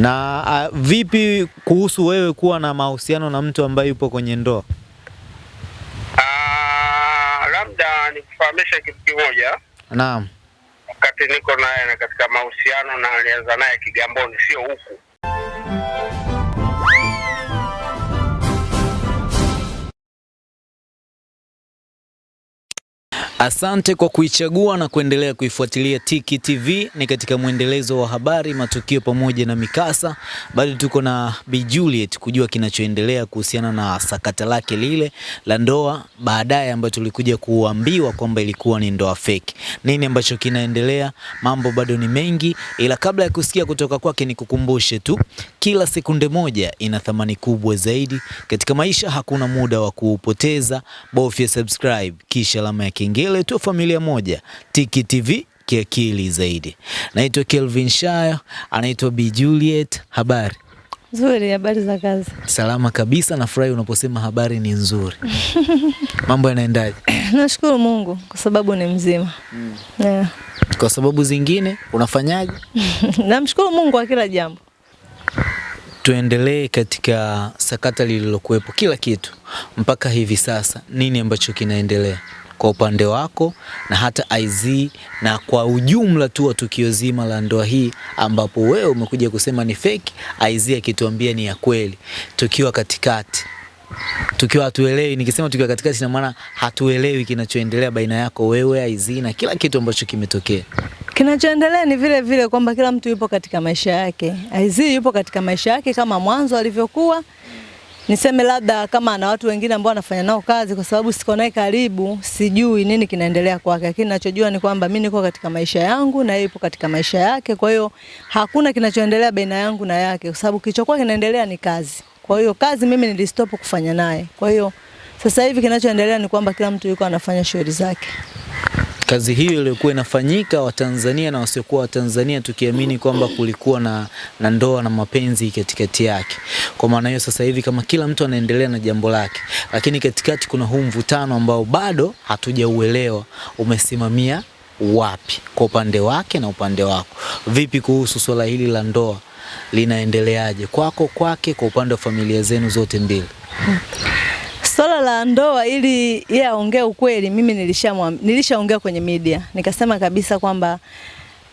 Na a, vipi kuhusu wewe kuwa na mahusiano na mtu ambaye yupo kwenye ndoa? Ah, labda nikufahamisha kitu kimoja. Naam. Wakati niko naye na katika mahusiano na alianza naye Kigamboni, sio huku. Asante kwa kuichagua na kuendelea kuifuatilia Tiki TV. Ni katika mwendelezo wa habari, matukio pamoja na mikasa. Bado tuko na Bi Juliet kujua kinachoendelea kuhusiana na sakata lake lile la ndoa, baadaye ambayo tulikuja kuambiwa kwamba ilikuwa ni ndoa fake. Nini ambacho kinaendelea? Mambo bado ni mengi, ila kabla ya kusikia kutoka kwake, nikukumbushe tu, kila sekunde moja ina thamani kubwa zaidi katika maisha. Hakuna muda wa kuupoteza, bofya subscribe kisha alama ya kengele tu, familia moja, Tiki TV kiakili zaidi. Naitwa Kelvin Shayo, anaitwa Bi Juliet. Habari? Nzuri, habari za kazi? Salama kabisa. Nafurahi unaposema habari ni nzuri. Mambo yanaendaje? Nashukuru Mungu kwa sababu ni mzima. Mm. Yeah. Kwa sababu zingine unafanyaje? Namshukuru Mungu kwa kila jambo. Tuendelee katika sakata lililokuwepo, kila kitu mpaka hivi sasa, nini ambacho kinaendelea kwa upande wako na hata IZ na kwa ujumla tu wa tukio zima la ndoa hii, ambapo wewe umekuja kusema ni fake, IZ akituambia ni ya kweli, tukiwa katikati, tukiwa hatuelewi. Nikisema tukiwa katikati, ina maana hatuelewi kinachoendelea baina yako wewe IZ na kila kitu ambacho kimetokea. Kinachoendelea ni vile vile kwamba kila mtu yupo katika maisha yake. IZ yupo katika maisha yake kama mwanzo alivyokuwa. Niseme labda kama ana watu wengine ambao anafanya nao kazi, kwa sababu siko naye karibu, sijui nini kinaendelea kwake, lakini ninachojua ni kwamba mimi niko katika maisha yangu na yeye yupo katika maisha yake. Kwa hiyo hakuna kinachoendelea baina yangu na yake, kwa sababu kilichokuwa kinaendelea ni kazi. Kwa hiyo kazi mimi nilistop kufanya naye. Kwa hiyo sasa hivi kinachoendelea ni kwamba kila mtu yuko anafanya shughuli zake. Kazi hiyo iliyokuwa inafanyika Watanzania na wasiokuwa Watanzania tukiamini kwamba kulikuwa na, na ndoa na mapenzi katikati yake. Kwa maana hiyo sasa hivi kama kila mtu anaendelea na jambo lake, lakini katikati kuna huu mvutano ambao bado hatujauelewa umesimamia wapi kwa upande wake na upande wako. Vipi kuhusu swala hili la ndoa linaendeleaje kwako, kwake, kwa upande wa familia zenu zote mbili? Swala la ndoa ili yeye aongee ukweli, mimi nilishaongea nilisha kwenye media. Nikasema kabisa kwamba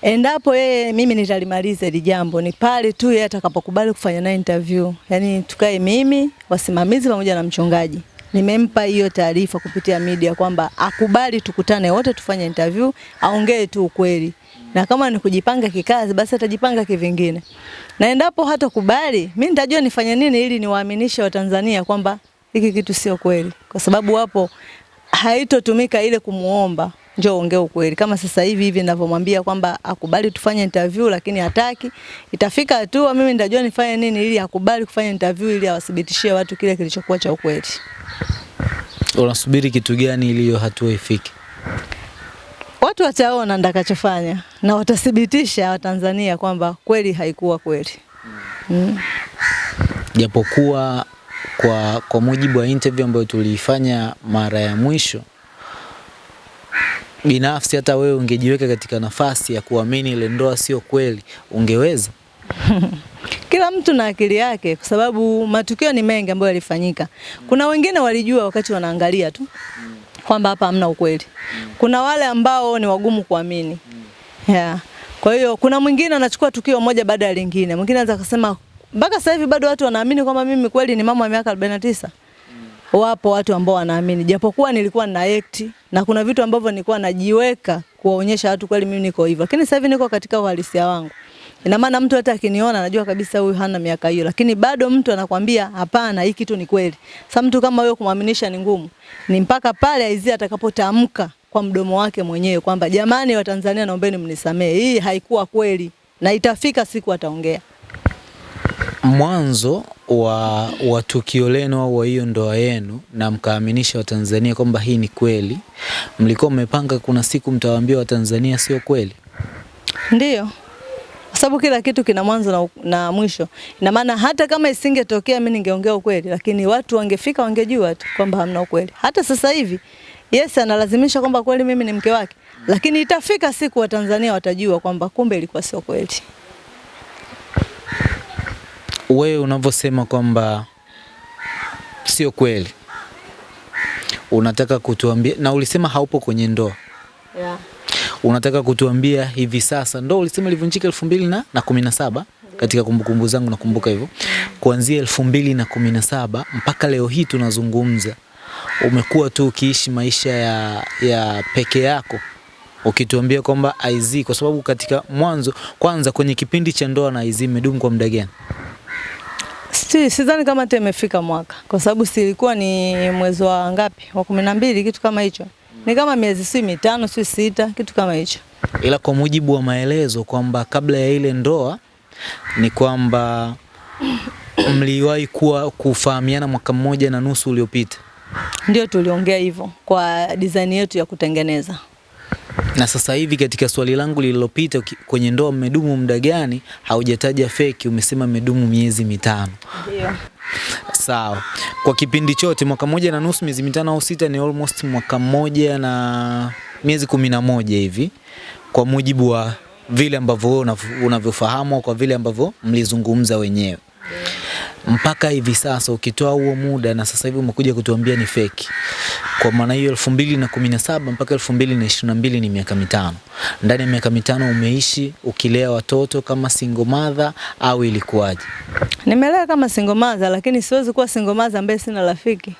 endapo yeye mimi nitalimaliza hili jambo ni pale tu yeye atakapokubali kufanya naye interview. Yaani tukae mimi, wasimamizi pamoja na mchungaji. Nimempa hiyo taarifa kupitia media kwamba akubali tukutane wote tufanye interview, aongee tu ukweli. Na kama ni kujipanga kikazi basi atajipanga kivingine. Na endapo hatakubali, mimi nitajua nifanye nini ili niwaaminishe Watanzania kwamba hiki kitu sio kweli, kwa sababu hapo haitotumika ile kumuomba njoo ongea ukweli. Kama sasa hivi hivi ninavyomwambia kwamba akubali tufanye interview, lakini hataki, itafika hatua mimi nitajua nifanye nini ili akubali kufanya interview ili awathibitishie watu kile kilichokuwa cha ukweli. Unasubiri kitu gani ili hiyo hatua ifike? Watu wataona ndakachofanya na watathibitisha Watanzania kwamba kweli haikuwa kweli. Mm. japokuwa kwa, kwa mujibu wa interview ambayo tulifanya mara ya mwisho, binafsi hata wewe ungejiweka katika nafasi ya kuamini ile ndoa sio kweli, ungeweza? Kila mtu na akili yake, kwa sababu matukio ni mengi ambayo yalifanyika. Kuna wengine walijua wakati wanaangalia tu kwamba hapa hamna ukweli. Kuna wale ambao ni wagumu kuamini. Yeah. Kwa hiyo kuna mwingine anachukua tukio moja baada ya lingine. Mwingine anaweza kusema mpaka sasa hivi bado watu wanaamini kwamba mimi kweli ni mama wa miaka 49. Wapo watu ambao wanaamini, japokuwa nilikuwa na act na kuna vitu ambavyo nilikuwa najiweka kuwaonyesha watu kweli mimi niko hivyo, lakini sasa hivi niko katika uhalisia wangu. Ina maana mtu hata akiniona anajua kabisa huyu hana miaka hiyo, lakini bado mtu anakwambia hapana, hii kitu ni kweli. Sasa mtu kama huyo kumwaminisha ni ngumu, ni mpaka pale Aizia atakapotamka kwa mdomo wake mwenyewe kwamba jamani, Watanzania naombeni mnisamee, hii haikuwa kweli, na itafika siku ataongea. Mwanzo wa, wa tukio lenu au wa hiyo ndoa yenu na mkaaminisha Watanzania kwamba hii ni kweli, mlikuwa mmepanga kuna siku mtawaambia Watanzania sio kweli? Ndiyo, kwa sababu kila kitu kina mwanzo na, na mwisho. Ina maana hata kama isingetokea mimi ningeongea ukweli, lakini watu wangefika wangejua tu kwamba hamna ukweli. Hata sasa hivi Yes analazimisha kwamba kweli mimi ni mke wake, lakini itafika siku Watanzania watajua kwamba kumbe ilikuwa sio kweli. Wewe unavyosema kwamba sio kweli, unataka kutuambia, na ulisema haupo kwenye ndoa, Yeah. unataka kutuambia hivi sasa, ndoa ulisema ilivunjika elfu mbili na, na kumi na saba katika kumbukumbu zangu nakumbuka hivyo, kuanzia elfu mbili na kumi na saba mpaka leo hii tunazungumza, umekuwa tu ukiishi maisha ya, ya peke yako ukituambia kwamba IZ kwa sababu katika mwanzo kwanza kwenye kipindi cha ndoa na IZ imedumu kwa muda gani? Si, sidhani kama hata imefika mwaka kwa sababu silikuwa ni mwezi wa ngapi wa kumi na mbili kitu kama hicho, ni kama miezi si mitano si sita kitu kama hicho. ila kwa mujibu wa maelezo kwamba kabla ya ile ndoa ni kwamba mliwahi kuwa kufahamiana mwaka mmoja na nusu uliopita, Ndio tuliongea hivyo kwa design yetu ya kutengeneza. Na sasa hivi katika swali langu lililopita kwenye ndoa mmedumu muda gani, haujataja feki, umesema mmedumu miezi mitano. Ndio. Sawa, kwa kipindi chote mwaka moja na nusu, miezi mitano au sita, ni almost mwaka mmoja na miezi kumi na moja hivi, kwa mujibu wa vile ambavyo wewe unavyofahamu kwa vile ambavyo mlizungumza wenyewe mpaka hivi sasa, ukitoa huo muda na sasa hivi umekuja kutuambia ni feki. Kwa maana hiyo elfu mbili na kumi na saba mpaka elfu mbili na ishirini na mbili ni miaka mitano. Ndani ya miaka mitano umeishi ukilea watoto kama single mother au ilikuwaje? Nimelea kama single mother lakini siwezi kuwa single mother ambaye sina rafiki.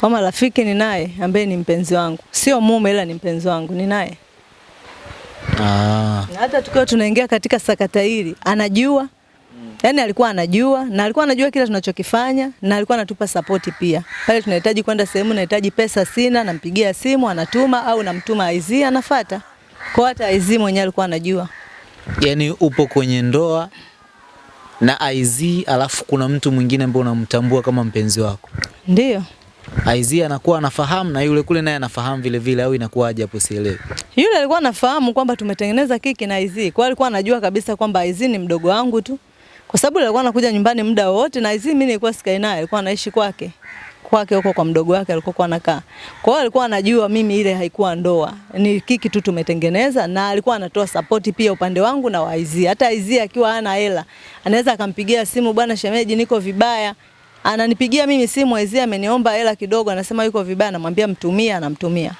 Kama rafiki ni naye ambaye ni mpenzi wangu, sio mume ila ni mpenzi wangu, ni naye. Ah, Na hata tukiwa tunaingia katika sakata hili anajua Yaani alikuwa anajua na alikuwa anajua kila tunachokifanya na alikuwa anatupa sapoti pia. Pale tunahitaji kwenda sehemu, nahitaji pesa sina, nampigia simu anatuma au namtuma Aizi anafata. Kwa hata Aizi mwenyewe alikuwa anajua. Yaani upo kwenye ndoa na Aizi alafu kuna mtu mwingine ambaye unamtambua kama mpenzi wako. Ndiyo. Aizi anakuwa anafahamu na yule kule naye anafahamu vile vile au inakuwaje hapo sielewi. Yule alikuwa anafahamu kwamba tumetengeneza kiki na Aizi. Kwa alikuwa anajua kabisa kwamba Aizi ni mdogo wangu tu. Kwa sababu alikuwa anakuja nyumbani muda wote na hizi mimi nilikuwa sikai naye, alikuwa anaishi kwake. Kwake huko kwa mdogo wake alikuwa kwa anakaa. Kwa hiyo alikuwa anajua mimi ile haikuwa ndoa. Ni kiki tu tumetengeneza na alikuwa anatoa support pia upande wangu na waizi. Hata IZ akiwa hana hela, anaweza akampigia simu bwana shemeji niko vibaya. Ananipigia mimi simu waizi ameniomba hela kidogo, anasema yuko vibaya, namwambia mtumia, anamtumia.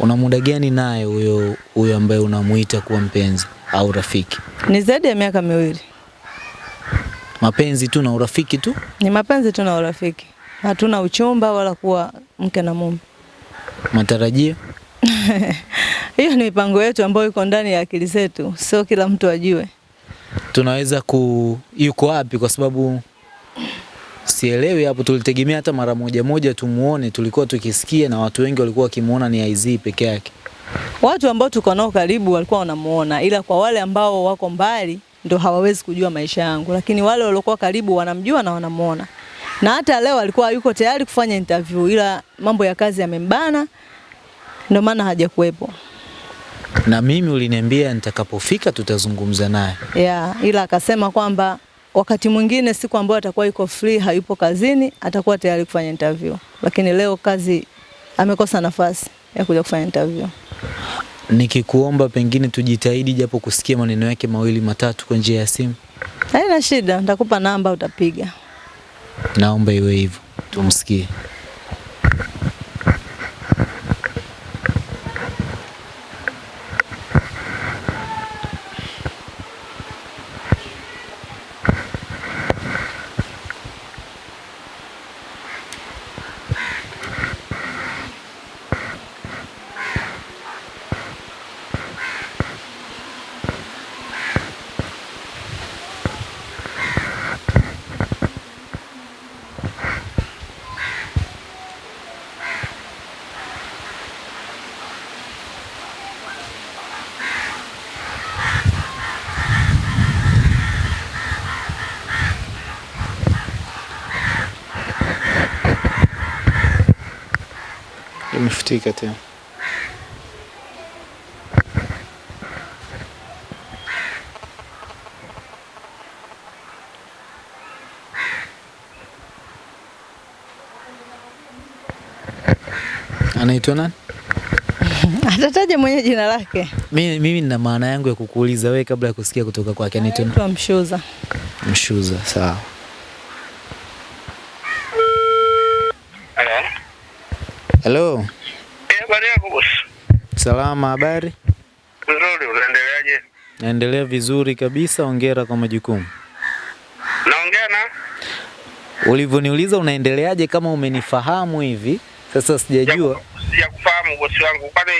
Una muda gani naye huyo huyo ambaye unamuita kuwa mpenzi au rafiki? Ni zaidi ya miaka miwili. Mapenzi tu na urafiki tu? Ni mapenzi tu na urafiki, hatuna uchumba wala kuwa mke na mume. Matarajio? Hiyo ni mipango yetu ambayo iko ndani ya akili zetu, sio kila mtu ajue. Tunaweza ku yuko wapi kwa sababu sielewi hapo. Tulitegemea hata mara moja moja tumuone, tulikuwa tukisikia na watu wengi walikuwa wakimuona ni IZ peke yake. Watu ambao tuko nao karibu walikuwa wanamuona, ila kwa wale ambao wako mbali ndo hawawezi kujua maisha yangu, lakini wale waliokuwa karibu wanamjua na wanamuona. Na hata leo alikuwa yuko tayari kufanya interview, ila mambo ya kazi yamembana, ndio maana hajakuwepo. Na mimi uliniambia nitakapofika tutazungumza naye. Yeah, ila akasema kwamba wakati mwingine siku ambayo atakuwa yuko free, hayupo kazini, atakuwa tayari kufanya interview. Lakini leo kazi amekosa nafasi ya kuja kufanya interview. Nikikuomba pengine tujitahidi japo kusikia maneno yake mawili matatu kwa njia ya simu, Haina shida, nitakupa namba utapiga. naomba iwe hivyo, tumsikie. ठीक है थे Anaitwa nani? Atataja mwenye jina lake. Mimi mimi nina maana yangu ya kukuuliza wewe kabla ya kusikia kutoka kwake. Anaitwa nani? Mshuza. Mshuza, sawa. Hello. Hello. Salama, habari? Nzuri, unaendeleaje? Naendelea vizuri kabisa, ongera kwa majukumu. Naongea na Ulivyoniuliza unaendeleaje kama umenifahamu hivi, sasa sijajua. sijakufahamu bosi wangu, kwani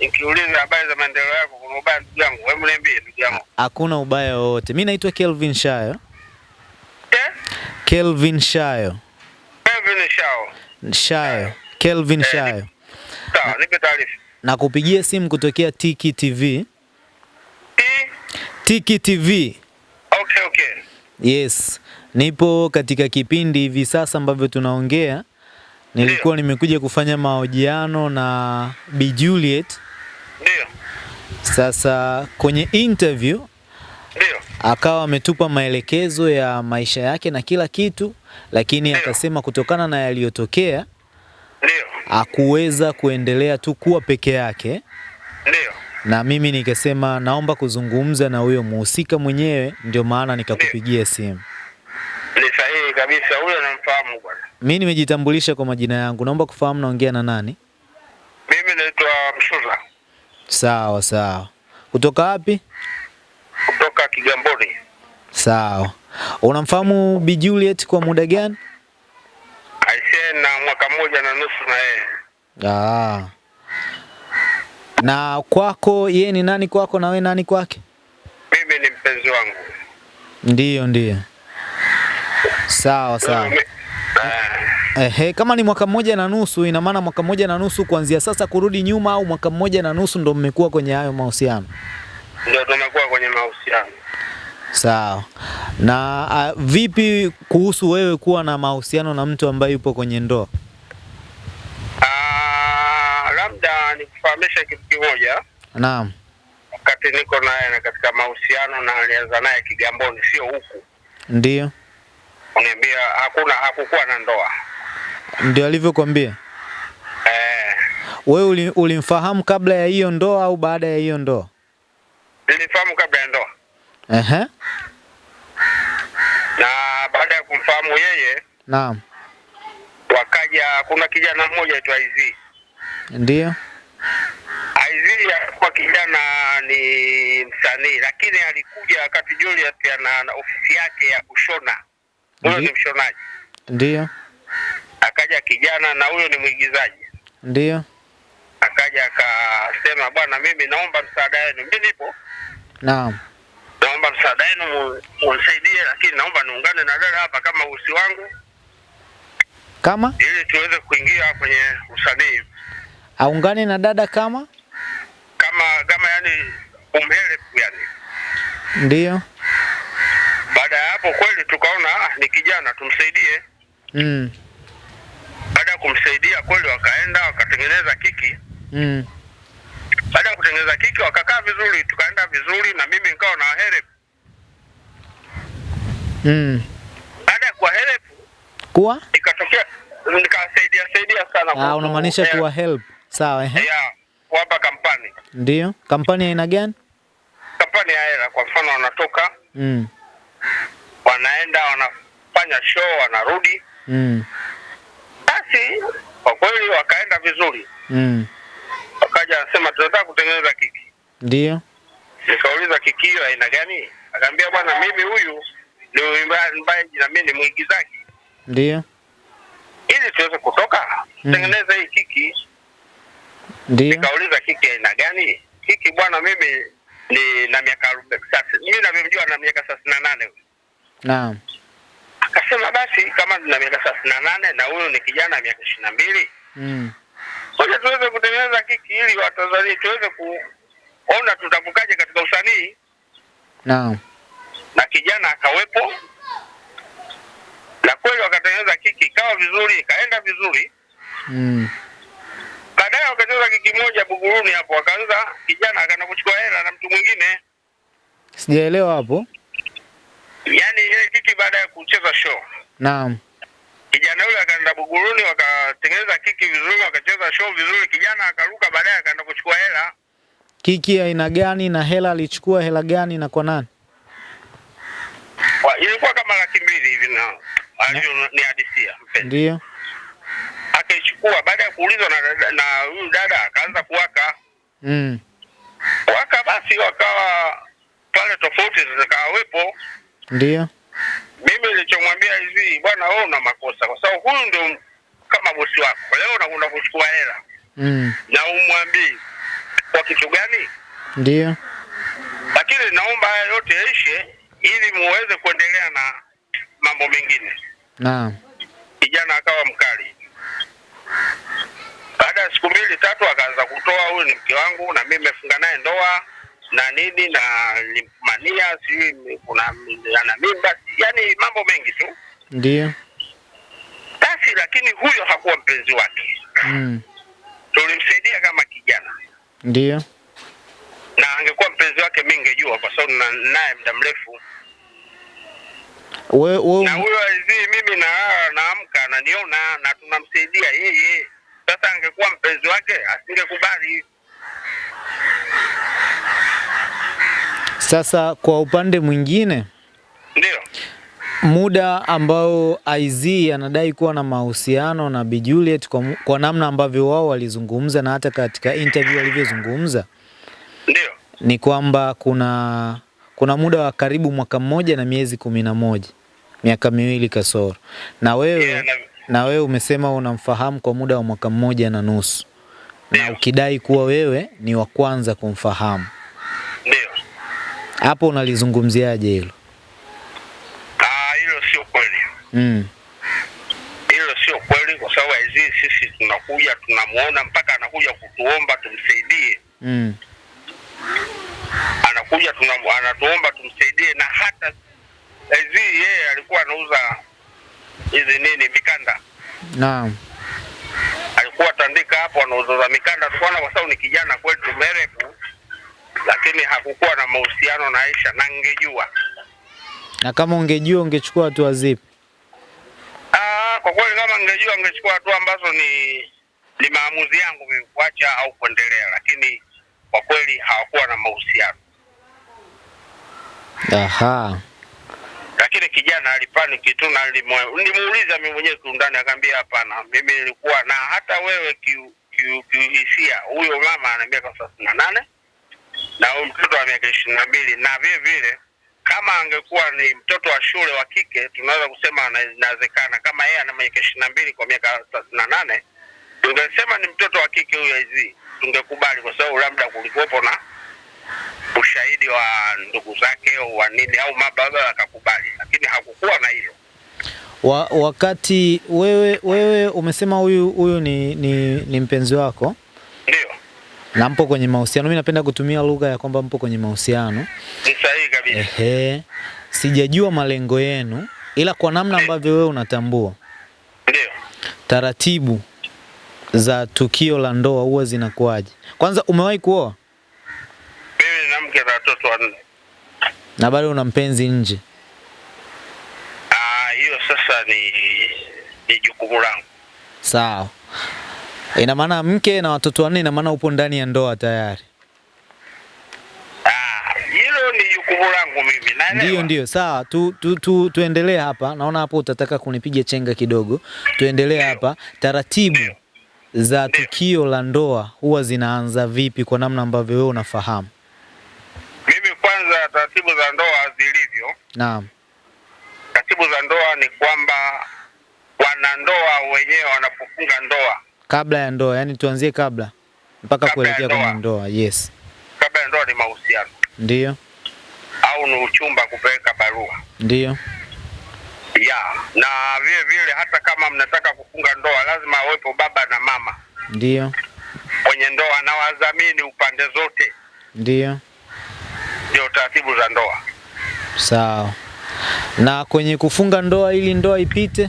nikiuliza habari za maendeleo yako kuna ubaya ndugu yangu? Hebu niambie ndugu yangu. Hakuna ubaya wowote. Mimi naitwa Kelvin Shayo. Eh? Kelvin Shayo. Kelvin Shayo. Shayo. Kelvin Eh, Shayo. Sawa, nipe taarifa. Na kupigia simu kutokea Tiki TV. T? Tiki TV. Okay, okay. Yes. Nipo katika kipindi hivi sasa ambavyo tunaongea. Nilikuwa nimekuja kufanya mahojiano na Bi Juliet. Ndio. Sasa kwenye interview Ndio. akawa ametupa maelekezo ya maisha yake na kila kitu, lakini Ndio. akasema kutokana na yaliyotokea Ndio. akuweza kuendelea tu kuwa peke yake, Ndio. na mimi nikasema naomba kuzungumza na huyo muhusika mwenyewe, ndio maana nikakupigia simu. Ni sahihi kabisa, huyo namfahamu bwana. Mimi nimejitambulisha kwa majina yangu, naomba kufahamu naongea na nani? Mimi naitwa Msuza Sawa sawa. Kutoka wapi? kutoka Kigamboni. Sawa. Unamfahamu Bi Juliet kwa muda gani? Na mwaka mmoja na nusu na yeye. Ah. Na kwako yeye ni nani kwako na wewe nani kwake? Mimi ni mpenzi wangu. Ndiyo, ndiyo. Sawa sawa. Eh, Ehe, kama ni mwaka mmoja na nusu, ina maana mwaka mmoja na nusu kuanzia sasa kurudi nyuma, au mwaka mmoja na nusu ndo mmekuwa kwenye hayo mahusiano? ndio tumekuwa kwenye mahusiano. Sawa. Na a, vipi kuhusu wewe kuwa na mahusiano na mtu ambaye yupo kwenye ndoa? Ah, labda nikufahamisha kitu kimoja. Naam. Wakati niko naye na katika mahusiano na alianza naye Kigamboni, sio huku, Ndio. uniambia hakuna, hakukuwa na ndoa Ndio alivyokuambia. eh, Wewe uli, ulimfahamu kabla ya hiyo ndoa au baada ya hiyo ndoa? nilifahamu kabla ya ndoa, Ehe. na baada ya kumfahamu yeye Naam. wakaja, kuna kijana mmoja aitwa Aizi. ndio Aizi alikuwa kijana ni msanii, lakini alikuja wakati Julius ana na ofisi yake ya kushona, huyo ni mshonaji. ndio Akaja kijana na huyo ni mwigizaji, ndio akaja akasema, bwana, mimi naomba msaada wenu, mimi nipo Naam. Naomba msaada wenu unisaidie, lakini naomba niungane na dada hapa kama usi wangu, Kama ili tuweze kuingia kwenye usanii aungane na dada kama? kama kama yani umhele yani. ndio. Baada ya hapo kweli tukaona ah, ni kijana tumsaidie. Mm. Baada ya kumsaidia kweli, wakaenda wakatengeneza kiki. Mm. Baada ya kutengeneza kiki, wakakaa vizuri, tukaenda vizuri, na mimi nikawa na help. Mm. Baada ya kuwa help, Kuwa? ikatokea nikasaidia saidia sana. Ah, unamaanisha kuwa help. Sawa, ehe. Yeah, kuwapa kampani Ndio, Kampani aina gani? kampani ya hela. Kwa mfano, wanatoka Mm. wanaenda wanafanya show, wanarudi. Mm. Basi kwa kweli wakaenda vizuri, Mm. Wakaja anasema tunataka kutengeneza kiki. Ndio. Nikauliza kiki hiyo aina gani? Akaambia bwana, mimi huyu ni mwimbaji na mimi ni mwigizaji, Ndio. ili tuweze kutoka Mm. tengeneza hii kiki. Ndio. Nikauliza kiki aina gani? Kiki bwana, mimi ni na miaka mimi navyomjua na miaka thelathini na nane Naam. Akasema basi kama na miaka thelathini na nane na huyu ni kijana miaka ishirini na mbili Mm. Ngoja tuweze kutengeneza kiki ili Watanzania tuweze kuona tutavukaje katika usanii, Naam. na kijana akawepo, na kweli wakatengeneza kiki, ikawa vizuri, ikaenda vizuri. Mm. Baadaye wakacheza kiki moja Buguruni hapo, wakaanza kijana akaenda kuchukua hela na mtu mwingine, Sijaelewa hapo. yaani ile kiki baada ya kucheza show Naam. Kijana yule akaenda Buguruni, wakatengeneza kiki vizuri, wakacheza show vizuri, kijana akaruka, baadaye akaenda kuchukua hela. Kiki aina gani na hela alichukua hela gani na kwa nani? Ilikuwa kama laki mbili hivi na alivyo ni hadisia mpenzi, Ndio. akaichukua. Baada ya kuulizwa na na huyu dada akaanza kuwaka Mm. waka, basi wakawa pale tofauti zikawepo. Ndio. Mimi nilichomwambia hivi, bwana, wewe una makosa, kwa sababu huyu ndio kama bosi wako, leo unakwenda kuchukua hela Mm. na umwambii kwa kitu gani? Ndio. Lakini naomba haya yote yaishe ili muweze kuendelea na mambo mengine. Naam. Kijana akawa mkali. Baada ya siku mbili tatu, akaanza kutoa huyu ni mke wangu na mimi nimefunga naye ndoa na nini na mania, sijui kuna ana mimba, yani mambo mengi tu Ndio. basi. Lakini huyo hakuwa mpenzi wake, Mm. tulimsaidia kama kijana, Ndio. na angekuwa mpenzi wake mimi ningejua, kwa sababu na- naye muda mrefu Wewe na huyo hivi mimi na naamka ananiona na tunamsaidia yeye. Sasa angekuwa mpenzi wake asingekubali. Sasa kwa upande mwingine Ndio, muda ambao IZ anadai kuwa na mahusiano na Bi Juliet kwa, kwa namna ambavyo wao walizungumza na hata katika interview walivyozungumza ndio, ni kwamba kuna kuna muda wa karibu mwaka mmoja na miezi kumi na moja miaka miwili kasoro, na wewe Yeah, na- na wewe umesema unamfahamu kwa muda wa mwaka mmoja na nusu. Na ukidai kuwa wewe ni wa kwanza kumfahamu. Hapo unalizungumziaje hilo? Ah, hilo sio kweli, Mm. hilo sio kweli, kwa sababu hizi sisi tunakuja tunamuona mpaka anakuja kutuomba tumsaidie, Mm. anakuja tunamu, anatuomba tumsaidie, na hata hizi yeye alikuwa anauza hizi nini mikanda Naam. alikuwa tandika hapo anauza mikanda, tukaona kwa sababu ni kijana kwetu merefu, lakini hakukuwa na mahusiano na Aisha na ngejua. Na kama ungejua ungechukua hatua zipi? Ah, kwa kweli kama ngejua ngechukua hatua ambazo ni ni maamuzi yangu mimi kuacha au kuendelea, lakini kwa kweli hawakuwa na mahusiano. Aha. Lakini kijana alipaniki tu na nilimuuliza mimi mwenyewe kiundani, akaambia hapana, mimi nilikuwa na hata wewe kiuhisia, ki, kiuhisia, huyo mama ana miaka thelathini na nane na huyu mtoto wa miaka ishirini na mbili na vile vile kama angekuwa ni mtoto wa shule wa kike tunaweza kusema ana- inawezekana. Kama yeye ana miaka ishirini na mbili kwa miaka thelathini na nane tungesema ni mtoto wa kike huyo hizi, tungekubali kwa sababu labda kulikuwepo na ushahidi wa ndugu zake au wa nini au mababa akakubali, lakini hakukuwa na hilo. Wa, wakati wewe wewe umesema huyu huyu ni, ni, ni mpenzi wako Ndio, na mpo kwenye mahusiano. Mimi napenda kutumia lugha ya kwamba mpo kwenye mahusiano. ni sahihi kabisa. Ehe, sijajua malengo yenu, ila kwa namna ambavyo wewe unatambua Ndio, taratibu za tukio la ndoa huwa zinakuwaje? Kwanza, umewahi kuoa mimi nina mke na watoto wanne. na bado una mpenzi nje? Ah, hiyo sasa ni ni jukumu langu. Sawa, ina maana mke na watoto wanne, ina maana upo ndani ya ndoa tayari. Ah, hilo ni jukumu langu mimi, naelewa. Ndio, ndio, sawa. Tu, tu, tu, tuendelee hapa. Naona hapo utataka kunipiga chenga kidogo. Tuendelee hapa. Taratibu Ndiyo. za Ndiyo. tukio la ndoa huwa zinaanza vipi kwa namna ambavyo wewe unafahamu? Mimi kwanza, taratibu za ndoa zilivyo, Naam. taratibu za ndoa ni kwamba wanandoa wenyewe wanapofunga ndoa, Kabla ya ndoa, yani tuanzie kabla mpaka kuelekea kwenye ndoa. ndoa. Yes. kabla ya ndoa ni mahusiano Ndio. au ni uchumba, kupeleka barua Ndio. ya na vile vile, hata kama mnataka kufunga ndoa, lazima awepo baba na mama Ndio. kwenye ndoa na wadhamini upande zote, Ndio. ndio taratibu za ndoa. Sawa. Na kwenye kufunga ndoa ili ndoa ipite?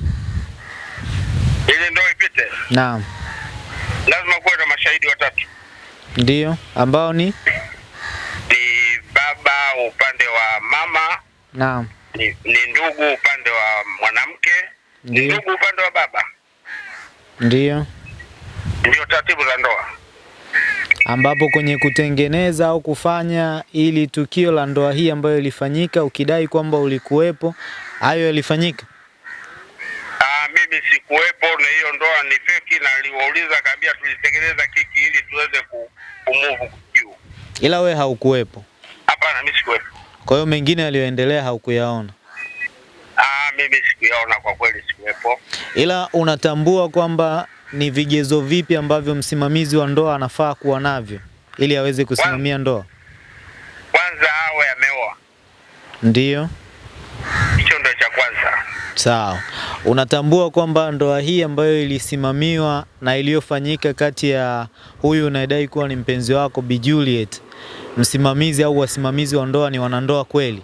Ili ndoa ipite, Naam. Lazima kuwe na mashahidi watatu, Ndio. Ambao ni? ni baba upande wa mama, Naam. ni, ni ndugu upande wa mwanamke, ni ndugu upande wa baba. Ndio. Ndio taratibu za ndoa. ambapo kwenye kutengeneza au kufanya ili tukio la ndoa hii ambayo ilifanyika, ukidai kwamba ulikuwepo, hayo yalifanyika. Mimi sikuwepo na hiyo ndoa ni feki, na aliwauliza akaambia tulitengeneza kiki ili tuweze kumuvu juu. Ila wewe haukuwepo, Hapana, mimi sikuwepo. kwa hiyo mengine yaliyoendelea haukuyaona, Ah, mimi sikuyaona kwa kweli, sikuwepo. ila unatambua kwamba ni vigezo vipi ambavyo msimamizi wa ndoa anafaa kuwa navyo ili aweze kusimamia ndoa? Kwanza awe ameoa, Ndiyo, hicho ndio cha kwanza. sawa. Unatambua kwamba ndoa hii ambayo ilisimamiwa na iliyofanyika kati ya huyu unayedai kuwa ni mpenzi wako Bi Juliet, msimamizi au wasimamizi wa ndoa ni wanandoa kweli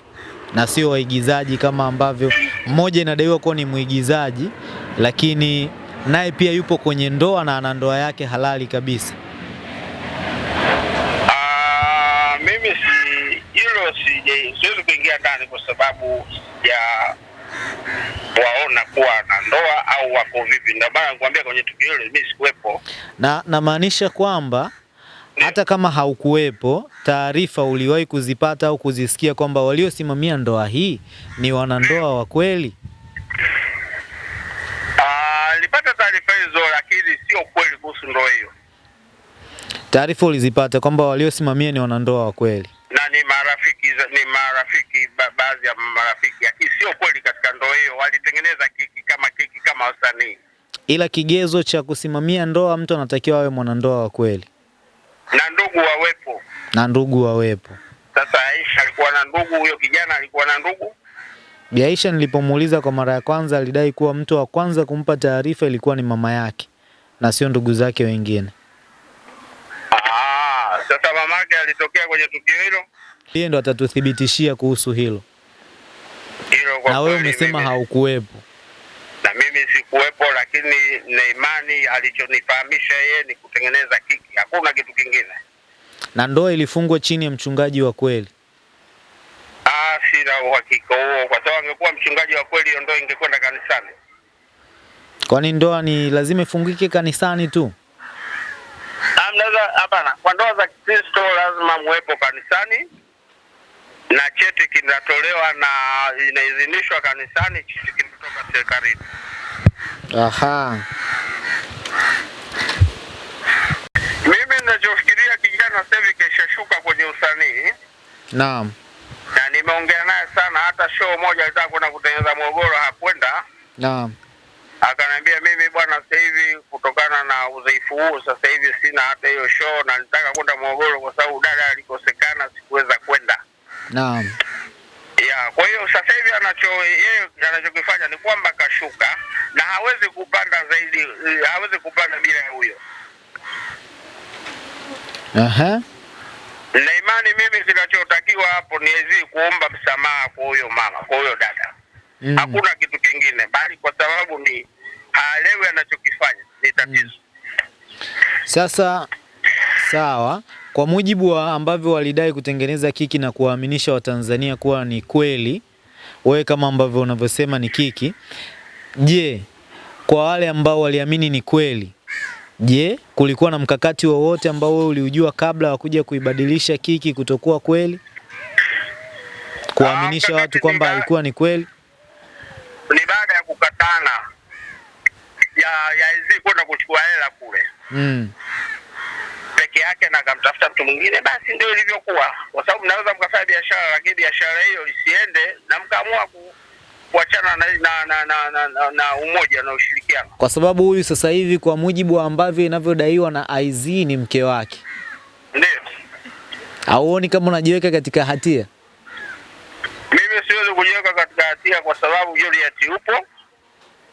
na sio waigizaji kama ambavyo mmoja inadaiwa kuwa ni mwigizaji, lakini naye pia yupo kwenye ndoa na ana ndoa yake halali kabisa. Sije, siwezi kuingia ndani kwa sababu ya waona kuwa na ndoa au wako vipi. Ndio maana nikwambia kwenye tukio hilo mimi sikuwepo. Na namaanisha kwamba hata kama haukuwepo, taarifa uliwahi kuzipata au kuzisikia kwamba waliosimamia ndoa hii ni wanandoa wa kweli? Ah, nilipata taarifa hizo, lakini sio kweli kuhusu ndoa hiyo, Taarifa ulizipata kwamba waliosimamia ni wanandoa wa kweli? Na ni marafiki ni marafiki ba, baadhi ya marafiki, sio kweli katika ndoa hiyo. Walitengeneza kiki kama kiki kama wasanii, Ila kigezo cha kusimamia ndoa, mtu anatakiwa awe mwanandoa wa kweli na ndugu wawepo. na ndugu wawepo. Sasa Aisha alikuwa na ndugu, huyo kijana alikuwa na ndugu Bi Aisha nilipomuuliza kwa mara ya kwanza, alidai kuwa mtu wa kwanza kumpa taarifa ilikuwa ni mama yake na sio ndugu zake wengine. Sasa mamake alitokea kwenye tukio hilo Yeye ndo atatuthibitishia kuhusu hilo, hilo. Kwa na wewe umesema haukuwepo. na mimi sikuwepo, lakini na imani alichonifahamisha yeye ni kutengeneza kiki, hakuna kitu kingine. Na ndoa ilifungwa chini ya mchungaji wa kweli. Ah, sina uhakika huo, kwa sababu angekuwa mchungaji wa kweli, hiyo ndoa ingekwenda kanisani. Kwani ndoa ni lazima ifungike kanisani tu? Mnaweza hapana, kwa ndoa za Kikristo lazima muwepo kanisani na cheti kinatolewa na inaidhinishwa kanisani, cheti kinatoka serikalini. Aha. Mimi ninachofikiria kijana sasa hivi keshashuka kwenye usanii Naam. na nimeongea naye sana. Hata show moja alitaka kwenda kutengeneza Morogoro, hakwenda. Naam. Akaniambia mimi bwana, sasa hivi kutokana na udhaifu huu, sasa hivi sina hata hiyo show, na nitaka kwenda Morogoro kwa sababu dada alikosekana, sikuweza kwenda. Naam. Ya, kwa hiyo sasa hivi anacho yeye anachokifanya ni kwamba kashuka na hawezi kupanda zaidi, hawezi kupanda bila ya huyo. Aha. Na imani mimi kinachotakiwa hapo ni hizi kuomba msamaha kwa huyo mama, kwa huyo dada. Mm. Hakuna kitu kingine, bali kwa sababu ni haelewi anachokifanya, ni tatizo. mm. Sasa sawa, kwa mujibu wa ambavyo walidai kutengeneza kiki na kuwaaminisha Watanzania kuwa ni kweli, wewe kama ambavyo unavyosema ni kiki, je, kwa wale ambao waliamini ni kweli, je, kulikuwa na mkakati wowote ambao wewe uliujua kabla wa kuja kuibadilisha kiki kutokuwa kweli, kuwaaminisha Ah, watu kwamba alikuwa ni kweli? Ni baada ya kukatana ya ya hizi kwenda kuchukua hela kule Mm. peke yake na akamtafuta mtu mwingine, basi ndio ilivyokuwa, kwa sababu mnaweza mkafanya biashara, lakini biashara hiyo isiende na mkaamua ku, kuachana na, na, na, na, na, na, na umoja na ushirikiano. Kwa sababu huyu sasa hivi kwa mujibu wa ambavyo inavyodaiwa na IZ ni mke wake. Ndio Auoni kama unajiweka katika hatia? Siwezi kujiweka katika hatia kwa sababu Juliet yupo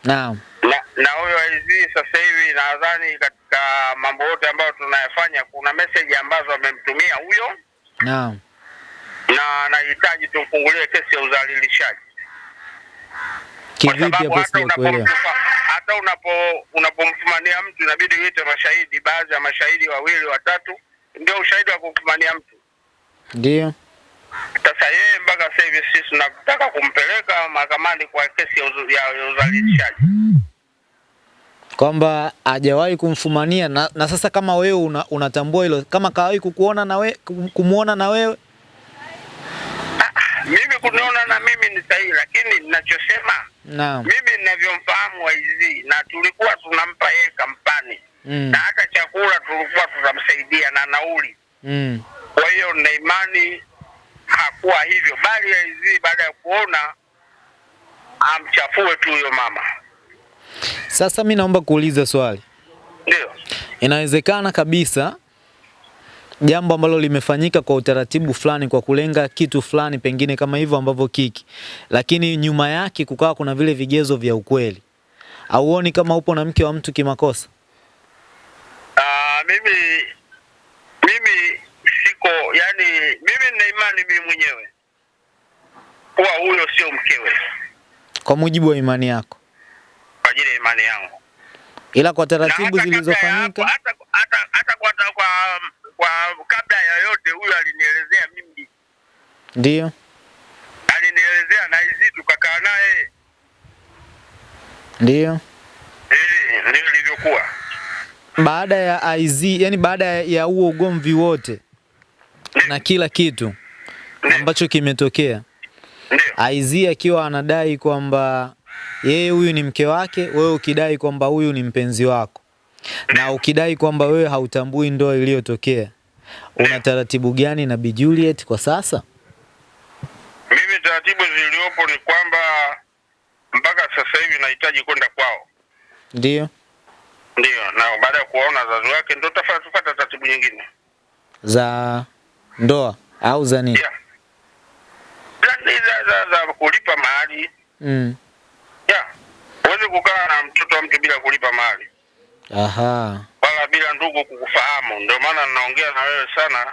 Naam. na na huyo IZ sasa hivi, nadhani katika mambo yote ambayo tunayafanya kuna message ambazo amemtumia huyo, Naam. na anahitaji tumfungulie kesi ya udhalilishaji. Kivipi hapo hata sijakuelewa? hata unapo unapomfumania mtu inabidi uite mashahidi, baadhi ya mashahidi wawili watatu, ndio ushahidi wa kumfumania mtu. Ndio. Sasa yeye mpaka sasa hivi sisi tunataka kumpeleka mahakamani kwa kesi ya udhalilishaji. Kwamba hajawahi kumfumania na, na sasa kama wewe una, unatambua hilo kama kawahi kukuona na we, kumuona na wewe Mimi kuniona na mimi ni sahihi, lakini ninachosema Naam. mimi nina ninavyomfahamu Waizi na tulikuwa tunampa yeye kampani Mm. na hata chakula tulikuwa tunamsaidia na nauli. Mm. Kwa hiyo na imani hakuwa hivyo, bali aizii baada ya kuona amchafue tu huyo mama. Sasa mi naomba kuuliza swali. Ndio. Inawezekana kabisa jambo ambalo limefanyika kwa utaratibu fulani kwa kulenga kitu fulani pengine kama hivyo ambavyo kiki, lakini nyuma yake kukawa kuna vile vigezo vya ukweli. Auoni kama upo na mke wa mtu kimakosa? Uh, mimi mimi siko yani, mimi nina imani mimi mwenyewe. Kuwa huyo sio mkewe. Kwa mujibu wa imani yako, kwa ajili ya imani yangu. ila kwa taratibu zilizofanyika? hata hata hata kwa, kwa kwa kabla ya yote huyo alinielezea mimi, ndio. Alinielezea na hizi tukakaa naye, ndio. Eh, ndio ilivyokuwa. baada ya IZ, yani baada ya huo ugomvi wote na kila kitu ambacho kimetokea, Aizia akiwa anadai kwamba yeye huyu ni mke wake, wewe ukidai kwamba huyu ni mpenzi wako, na ukidai kwamba wewe hautambui ndoa iliyotokea, una taratibu gani na Bi Juliet kwa sasa? mimi taratibu zilizopo ni kwamba mpaka sasa hivi nahitaji kwenda kwao, Ndio. Ndio, na baada ya kuwaona wazazi wake ndio tutafuata taratibu nyingine. za ndoa au za nini? Yeah. Za, za, za kulipa mahali Mm. yeah. Huwezi kukaa na mtoto wa mtu bila kulipa mahali Aha. wala bila ndugu kukufahamu. Ndio maana ninaongea na wewe sana,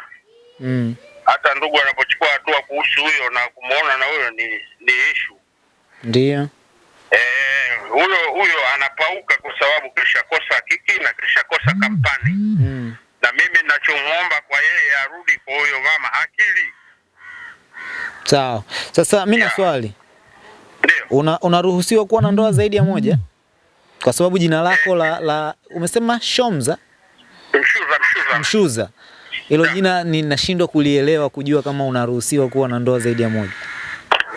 Mm. hata ndugu anapochukua hatua kuhusu huyo na kumuona na huyo ni ni issue. Ndio. Eh, huyo huyo anapauka kwa sababu kisha kosa kiki na kisha kosa kampani, Mm. Na mimi ninachomuomba kwa yeye arudi kwa huyo mama akili. Sawa. Sasa mimi na swali. Ndio Una, unaruhusiwa kuwa na ndoa zaidi ya moja? Kwa sababu jina lako la, la umesema Shomza mshuza mshuza Mshuza. Hilo jina ninashindwa kulielewa kujua kama unaruhusiwa kuwa na ndoa zaidi ya moja.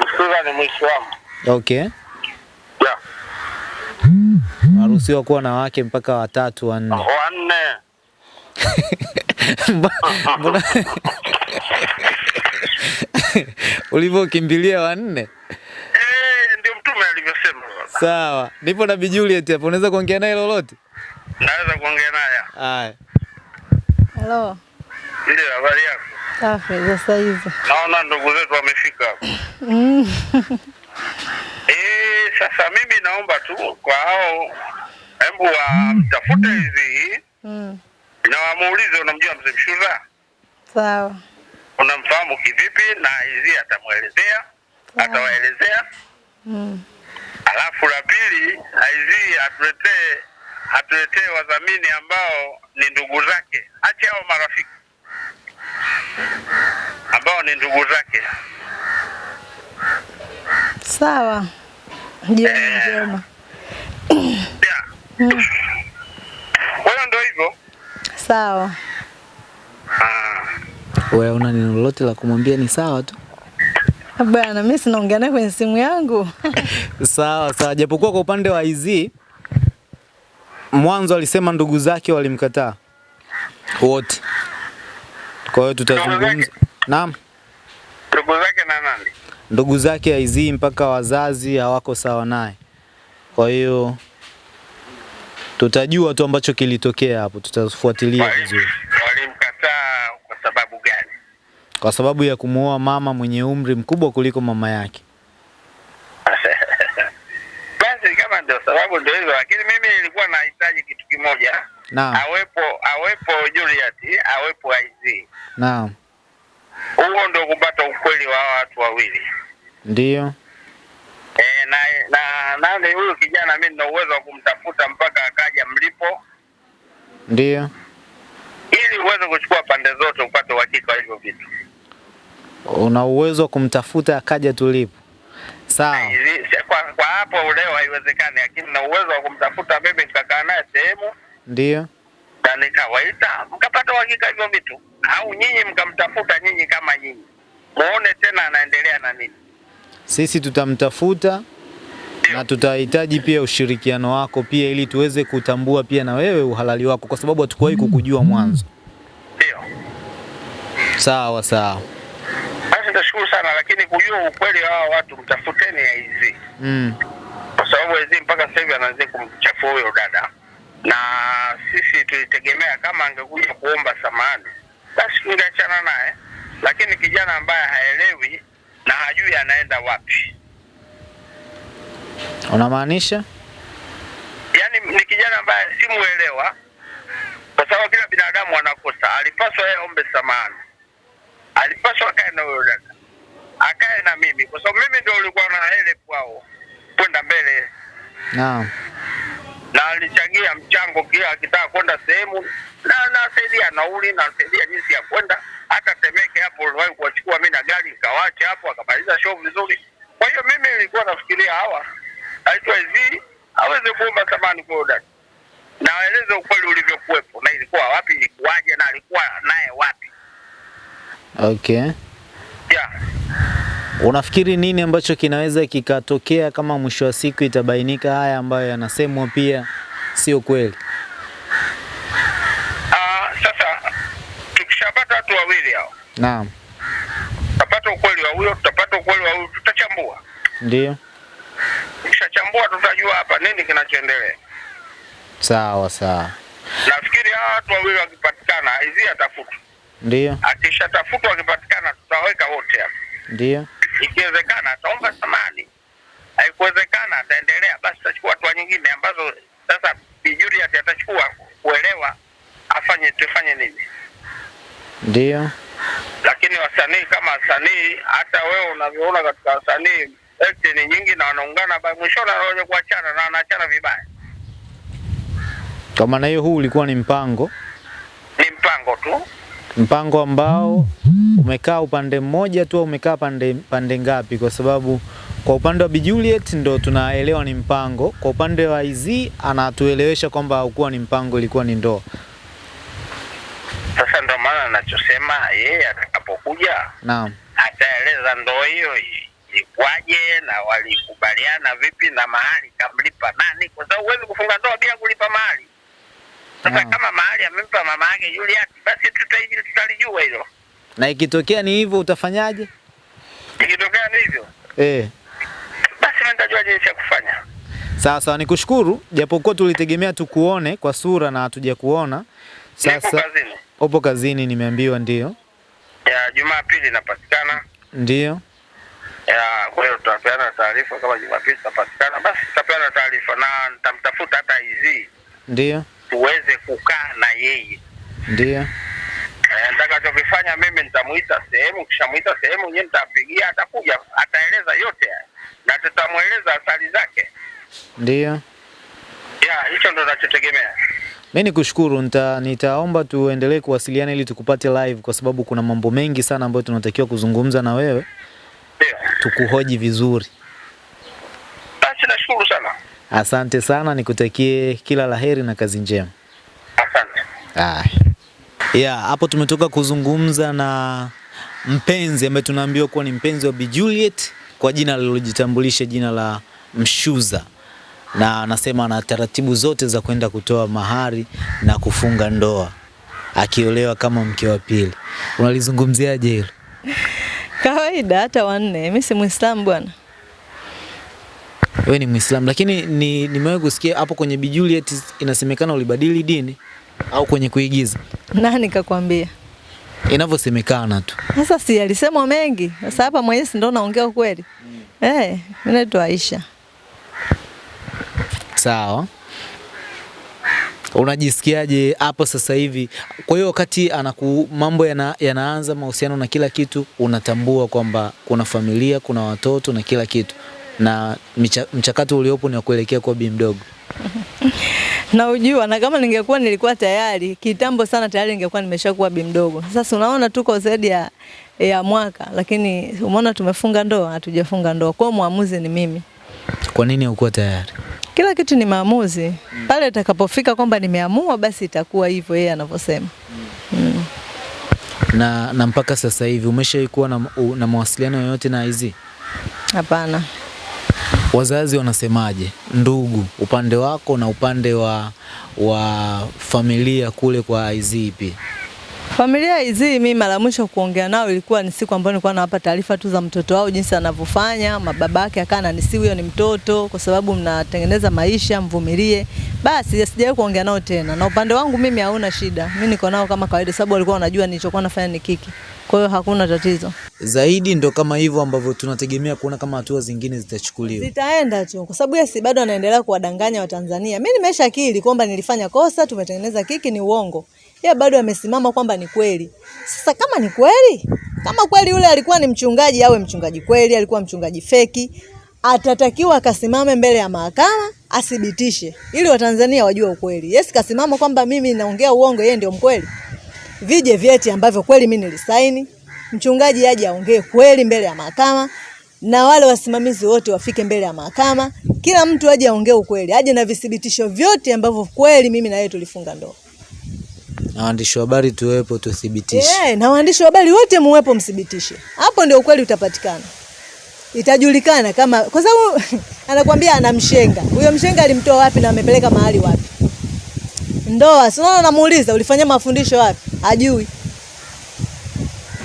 mshuza ni Muislamu. Okay. Yeah. Unaruhusiwa kuwa na wake mpaka watatu wanne. Wanne. Mbona ulivyokimbilia wanne? Eh, ndio mtume alivyosema. baba. Sawa. Nipo na Bi Juliet hapo, Unaweza kuongea naye lolote? Naweza kuongea naye. Haya. Halo. Ndio habari yako. Safi za saizi. Naona ndugu zetu wamefika hapo. Mm. Eh, sasa mimi naomba tu kwa hao hebu wamtafute hizi Mm. Na wamuulize, unamjua mzee Mshuza, Sawa. unamfahamu kivipi? Na hizi atamwelezea, atawaelezea. Mm. Alafu la pili, hizi atuletee atuletee wadhamini ambao ni ndugu zake, ache hao marafiki ambao ni ndugu zake. Sawa. Jioni njema. Yeah. Mm. Kwa hiyo ndio hivyo. Sawa. Wewe una neno lolote la kumwambia ni sawa tu? Bwana, mimi sinaongea naye kwenye simu yangu. Sawa sawa, japokuwa kwa upande wa IZ mwanzo alisema ndugu zake walimkataa wote. Kwa hiyo tutazungumza. Naam, Ndugu zake na nani? ndugu zake IZ mpaka wazazi hawako sawa naye. Kwa hiyo tutajua tu ambacho kilitokea hapo, tutafuatilia vizuri, Walimkataa kwa sababu gani? kwa sababu ya kumuoa mama mwenye umri mkubwa kuliko mama yake. Basi kama ndio sababu ndio hizo, lakini mimi nilikuwa nahitaji kitu kimoja, Naam, awepo awepo Juliet, awepo IZ. naam, Huo ndio kupata ukweli wa watu wawili. ndio, E, na na nani huyu kijana, mimi nina uwezo wa kumtafuta mpaka akaja mlipo, ndio. ili uweze kuchukua pande zote upate uhakika wa hivyo vitu. Una uwezo wa kumtafuta akaja tulipo. Sawa, Kwa, kwa hapo leo haiwezekani, lakini na uwezo wa kumtafuta mimi, nikakaa naye sehemu ndio. na nikawaita mkapata uhakika hivyo vitu, au nyinyi mkamtafuta nyinyi kama nyinyi muone tena anaendelea na nini. Sisi tutamtafuta na tutahitaji pia ushirikiano wako pia ili tuweze kutambua pia na wewe uhalali wako, kwa sababu hatukuwahi kukujua mwanzo. Ndio. Sawa sawa. Basi nashukuru sana, lakini kujua ukweli wa hawa watu, mtafuteni hizi Mm. kwa sababu hizi mpaka sasa hivi anaanza kumchafua huyo dada, na sisi tulitegemea kama angekuja kuomba samahani, basi tungeachana naye, lakini kijana ambaye haelewi na hajui anaenda wapi, Unamaanisha? yaani ni kijana ambaye simuelewa, kwa sababu kila binadamu anakosa. Alipaswa yeye aombe samahani, alipaswa akae na huyo dada, akae na mimi, kwa sababu mimi ndio ulikuwa na hele kwao kwenda mbele Naam. na alichangia mchango kila akitaka kwenda sehemu na nasaidia nauli nasaidia jinsi ya kwenda Temeke hapo uliwahi kuwachukua mimi na gari nikawacha hapo akamaliza show vizuri. Kwa hiyo mimi nilikuwa nafikiria hawa aitwa hivi aweze kuomba samani kwa huyo dada na aeleze ukweli ulivyokuwepo na ilikuwa wapi, ilikuwaje na alikuwa naye wapi. Okay. Yeah. Unafikiri nini ambacho kinaweza kikatokea kama mwisho wa siku itabainika haya ambayo yanasemwa pia sio kweli? Ah, sasa tukishapata watu wawili hao, Naam. tutapata ukweli wa huyo, tutapata ukweli wa huyo, tutachambua. Ndio. Tukishachambua tutajua hapa nini kinachoendelea. Sawa sawa. Nafikiri hawa watu wawili wakipatikana, hizi atafutwa. Ndio. Akishatafutwa wakipatikana, tutaweka wote hapa. Ndio. Ikiwezekana ataomba samani, haikuwezekana ataendelea, basi tutachukua hatua nyingine ambazo sasa bijuri atachukua kuelewa afanye tufanye nini. Ndio. Lakini wasanii kama wasanii, hata wewe unavyoona katika wasanii eti ni nyingi na wanaungana, ba- mwishoni wanaoja kuachana na wanaachana vibaya. Kwa maana hiyo huu ulikuwa ni mpango, Ni mpango tu. mpango ambao umekaa upande mmoja tu au umekaa pande, pande ngapi? Kwa sababu kwa upande wa Bi Juliet ndo tunaelewa ni mpango, kwa upande wa Izzy anatuelewesha kwamba haukuwa ni mpango, ilikuwa ni ndoa. Sasa nachosema yeye atakapokuja Naam. ataeleza ndoa hiyo ikwaje ilikuwaje na walikubaliana vipi na mahali kamlipa nani, kwa sababu huwezi kufunga ndoa bila kulipa mahali. Sasa Naam. kama mahali amempa mama yake Juliet, basi tutaiji tutalijua hilo. Na ikitokea ni hivyo utafanyaje? Ikitokea ni hivyo, Eh. basi mimi nitajua jinsi ya kufanya. Sawa sawa, nikushukuru, japokuwa tulitegemea tukuone kwa sura na hatuja kuona. Sasa kazini upo kazini, nimeambiwa ndio. ya Jumapili napatikana. Ndio. ya, kwa hiyo tutapeana taarifa kama Jumapili tutapatikana, basi tutapeana taarifa na nitamtafuta hata hizi Ndio. tuweze kukaa na yeye Ndio. Eh, nitakachokifanya mimi nitamuita sehemu, kishamuita sehemu yeye nitapigia, atakuja ataeleza yote na tutamweleza athari zake. Ndio. Ya, hicho ndo nachotegemea. Mi nikushukuru, nita, nitaomba tuendelee kuwasiliana ili tukupate live, kwa sababu kuna mambo mengi sana ambayo tunatakiwa kuzungumza na wewe, yeah. tukuhoji vizuri. basi nashukuru sana, Asante sana, nikutakie kila la heri na kazi njema. asante. Ah. Yeah, hapo tumetoka kuzungumza na mpenzi ambaye tunaambiwa kuwa ni mpenzi wa Bi Juliet kwa jina alilojitambulisha jina la Mshuza, na anasema ana taratibu zote za kwenda kutoa mahari na kufunga ndoa akiolewa kama mke wa pili. Unalizungumziaje hilo? Kawaida hata wanne. Mimi si Muislamu bwana. Wewe ni Muislamu, lakini ni nimewahi kusikia hapo kwenye Bi Juliet inasemekana ulibadili dini au kwenye kuigiza, Nani kakwambia? inavyosemekana tu. Sasa si alisemwa mengi. Sasa hapa mwenyewe si ndo naongea ukweli. Eh, mimi naitwa Aisha. Sawa. Unajisikiaje hapo sasa hivi? Kwa hiyo wakati anaku mambo yana, yanaanza mahusiano na kila kitu, unatambua kwamba kuna familia, kuna watoto na kila kitu, na micha, mchakato uliopo ni wa kuelekea kwa bi mdogo. Na ujua na kama ningekuwa nilikuwa tayari kitambo sana tayari ningekuwa nimeshakuwa bi mdogo. Sasa unaona tuko zaidi ya ya mwaka lakini umeona tumefunga ndoa, hatujafunga ndoa. Kwa hiyo muamuzi ni mimi. Kwa nini haukuwa tayari? Kila kitu ni maamuzi. mm. Pale itakapofika kwamba nimeamua basi itakuwa hivyo yeye anavyosema. Mm. Na, na mpaka sasa hivi umeshawahi kuwa na, na mawasiliano yoyote na hizi? Hapana. Wazazi wanasemaje? Ndugu, upande wako na upande wa wa familia kule kwa IZP. Familia hizi mimi mara mwisho kuongea nao ilikuwa ni siku ambayo nilikuwa nawapa taarifa tu za mtoto wao jinsi anavyofanya, mababa yake akawa ananisihi huyo ni mtoto kwa sababu mnatengeneza maisha, mvumilie. Basi sijawahi kuongea nao tena. Na upande wangu mimi hauna shida. Mimi niko nao kama kawaida sababu walikuwa wanajua nilichokuwa nafanya ni kiki. Kwa hiyo hakuna tatizo. Zaidi ndo kama hivyo ambavyo tunategemea kuona kama hatua zingine zitachukuliwa. Zitaenda tu kwa sababu yeye bado anaendelea kuwadanganya Watanzania. Mimi nimeshakiri kwamba nilifanya kosa, tumetengeneza kiki, ni uongo. Yeye bado amesimama kwamba ni kweli. Sasa kama ni kweli, kama kweli yule alikuwa ni mchungaji, awe mchungaji kweli, alikuwa mchungaji feki, atatakiwa akasimame mbele ya mahakama athibitishe, ili Watanzania wajue ukweli. Yes, kasimama kwamba mimi naongea uongo, yeye ndio mkweli. Vije vyeti ambavyo kweli mimi nilisaini, mchungaji aje aongee kweli mbele ya mahakama na wale wasimamizi wote wafike mbele ya mahakama, kila mtu aje aongee ukweli, aje na vithibitisho vyote ambavyo kweli mimi na yeye tulifunga ndoa. Na waandishi wa habari tuwepo tuthibitishe. Eh, na waandishi wa habari wote muwepo mthibitishe. Hapo ndio ukweli utapatikana. Itajulikana kama kwa sababu anakuambia ana mshenga. Huyo mshenga alimtoa wapi na amepeleka mahali wapi? Ndoa, sio unaona namuuliza ulifanya mafundisho wapi? Hajui.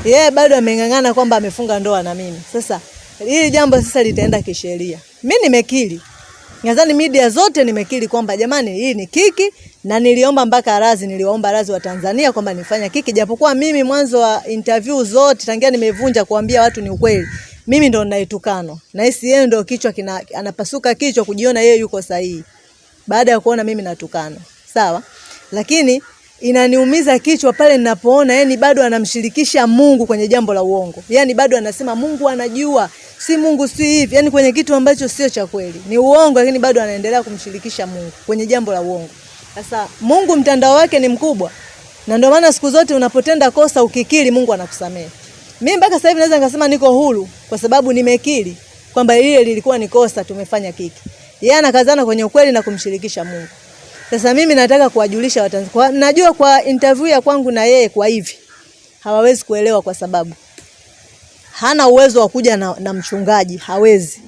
Yeye bado ameng'ang'ana kwamba amefunga ndoa na mimi. Sasa hili jambo sasa litaenda kisheria. Mimi nimekiri. Nadhani media zote nimekiri kwamba jamani, hii ni kiki na niliomba mpaka razi niliwaomba razi wa Tanzania kwamba nifanya kiki, japokuwa mimi mwanzo wa interview zote tangia nimevunja kuambia watu ni ukweli, mimi ndo ninaitukano na hisi yeye ndo kichwa kina, anapasuka kichwa kujiona yeye yuko sahihi. Baada ya kuona mimi natukana, sawa, lakini inaniumiza kichwa pale ninapoona yani bado anamshirikisha Mungu kwenye jambo la uongo. Yani bado anasema Mungu anajua, si Mungu si hivi, yani kwenye kitu ambacho sio cha kweli. Ni uongo lakini bado anaendelea kumshirikisha Mungu kwenye jambo la uongo. Sasa Mungu mtandao wake ni mkubwa. Na ndio maana siku zote unapotenda kosa ukikiri Mungu anakusamehe. Mimi mpaka sasa hivi naweza nikasema niko huru kwa sababu nimekiri kwamba lile lilikuwa ni kosa tumefanya kiki. Yeye anakazana kwenye ukweli na kumshirikisha Mungu. Sasa mimi nataka kuwajulisha Watanzania. Najua kwa interview ya kwangu na yeye kwa hivi hawawezi kuelewa kwa sababu hana uwezo wa kuja na, na mchungaji, hawezi.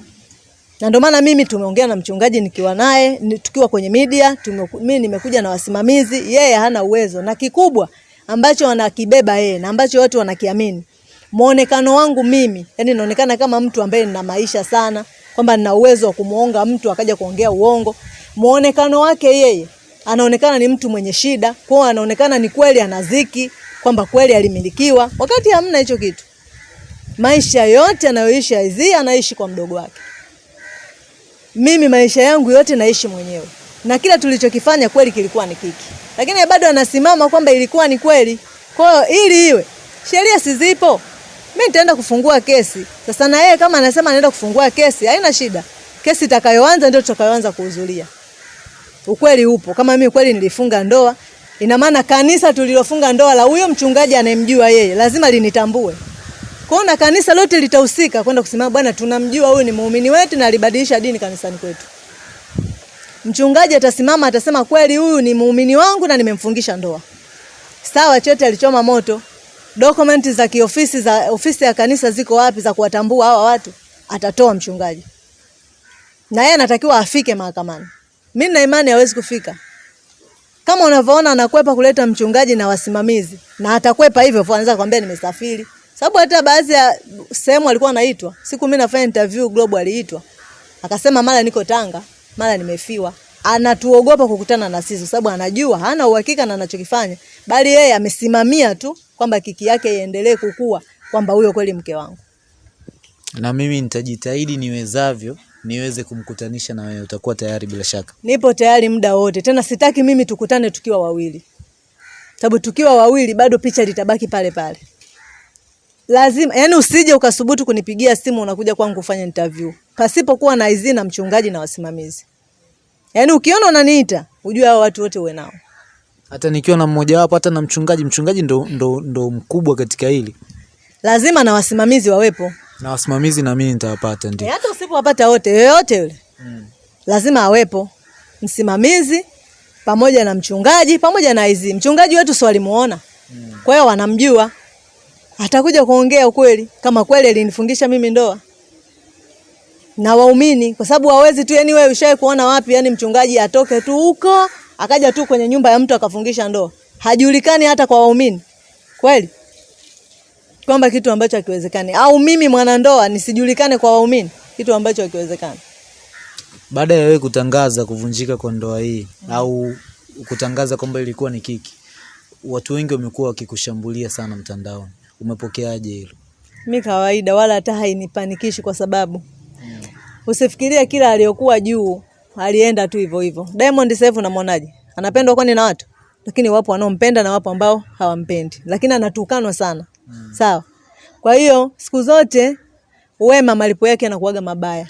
Na ndio maana mimi tumeongea na mchungaji nikiwa naye tukiwa kwenye media tume, mimi nimekuja na wasimamizi, yeye hana uwezo. Na kikubwa ambacho wanakibeba yeye na ambacho watu wanakiamini, muonekano wangu mimi, yani naonekana kama mtu ambaye nina maisha sana, kwamba nina uwezo wa kumuonga mtu akaja kuongea uongo muonekano wake yeye anaonekana ni mtu mwenye shida, kwa anaonekana ni kweli anaziki, kwamba kweli alimilikiwa, wakati hamna hicho kitu. Maisha yote anayoishi Aizee anaishi kwa mdogo wake. Mimi maisha yangu yote naishi mwenyewe, na kila tulichokifanya kweli kilikuwa ni kiki, lakini bado anasimama kwamba ilikuwa ni kweli. Kwa hiyo ili iwe sheria sizipo, mimi nitaenda kufungua kesi sasa, na yeye kama anasema anaenda kufungua kesi, haina shida. Kesi itakayoanza ndio tutakayoanza kuhudhuria. Ukweli upo. Kama mimi kweli nilifunga ndoa, ina maana kanisa tulilofunga ndoa la huyo mchungaji anayemjua yeye lazima linitambue. Kwaona kanisa lote litahusika kwenda kusema bwana, tunamjua huyu ni muumini wetu na alibadilisha dini kanisani kwetu. Mchungaji atasimama atasema, kweli huyu ni muumini wangu na nimemfungisha ndoa. Sawa, cheti alichoma moto. Dokumenti za kiofisi za ofisi ya kanisa ziko wapi za kuwatambua hawa watu? Atatoa mchungaji na yeye anatakiwa afike mahakamani. Mimi na imani hawezi kufika. Kama unavyoona anakwepa kuleta mchungaji na wasimamizi, na atakwepa hivyo, anaweza kwambia nimesafiri. Sababu hata baadhi ya sehemu alikuwa anaitwa. Siku mimi nafanya interview Global aliitwa. Akasema mara niko Tanga, mara nimefiwa. Anatuogopa kukutana na sisi sababu anajua hana uhakika na anachokifanya, bali yeye amesimamia tu kwamba kiki yake iendelee kukua, kwamba huyo kweli mke wangu. Na mimi nitajitahidi niwezavyo niweze kumkutanisha na wewe. Utakuwa tayari bila shaka? Nipo tayari muda wote, tena sitaki mimi tukutane tukiwa wawili, sababu tukiwa wawili bado picha litabaki pale pale. Lazima yani, usije ukasubutu kunipigia simu unakuja kwangu kufanya interview pasipokuwa na idhini na mchungaji na wasimamizi. Yani ukiona unaniita ujue hao watu wote uwe nao. Hata nikiwa na mmoja wapo, hata na mchungaji, mchungaji ndo, ndo, ndo mkubwa katika hili, Lazima na wasimamizi wawepo. Na wasimamizi na mimi nitawapata, E, ndio. hata usipowapata wote, yoyote yule mm. lazima awepo msimamizi pamoja na mchungaji pamoja na hizi. Mchungaji wetu si walimuona mm. kwa hiyo wanamjua, atakuja kuongea ukweli kama kweli alinifungisha mimi ndoa. na waumini, kwa sababu hawezi tu, yani wewe ushawahi kuona wapi, yani mchungaji atoke tu huko akaja tu kwenye nyumba ya mtu akafungisha ndoa, hajulikani hata kwa waumini kweli, kwamba kitu ambacho hakiwezekani, au mimi mwanandoa nisijulikane kwa waumini, kitu ambacho hakiwezekani. Baada ya wewe kutangaza kuvunjika kwa ndoa hii mm. au kutangaza kwamba ilikuwa ni kiki, watu wengi wamekuwa wakikushambulia sana mtandaoni. Umepokeaje hilo? Mi kawaida, wala hata hainipanikishi kwa sababu mm. usifikirie kila aliyokuwa juu alienda tu hivyo hivyo. Diamond sasa hivi unamwonaje? Anapendwa kwani na watu? Lakini wapo wanaompenda na wapo ambao hawampendi, lakini anatukanwa sana. Sawa. Kwa hiyo siku zote wema malipo yake yanakuwaga mabaya.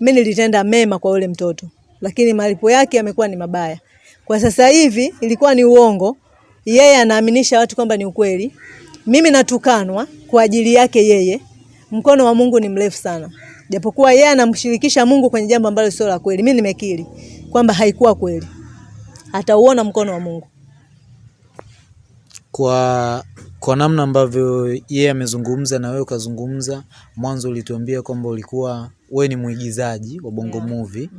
Mimi nilitenda mema kwa yule mtoto, lakini malipo yake yamekuwa ni mabaya. Kwa sasa hivi ilikuwa ni uongo, yeye anaaminisha watu kwamba ni ukweli. Mimi natukanwa kwa ajili yake yeye. Mkono wa Mungu ni mrefu sana, japokuwa yeye anamshirikisha Mungu kwenye jambo ambalo sio la kweli. Mimi nimekiri kwamba haikuwa kweli, atauona mkono wa Mungu. Kwa kwa namna ambavyo yeye amezungumza na wewe ukazungumza, mwanzo ulituambia kwamba ulikuwa wewe ni mwigizaji wa Bongo Movie.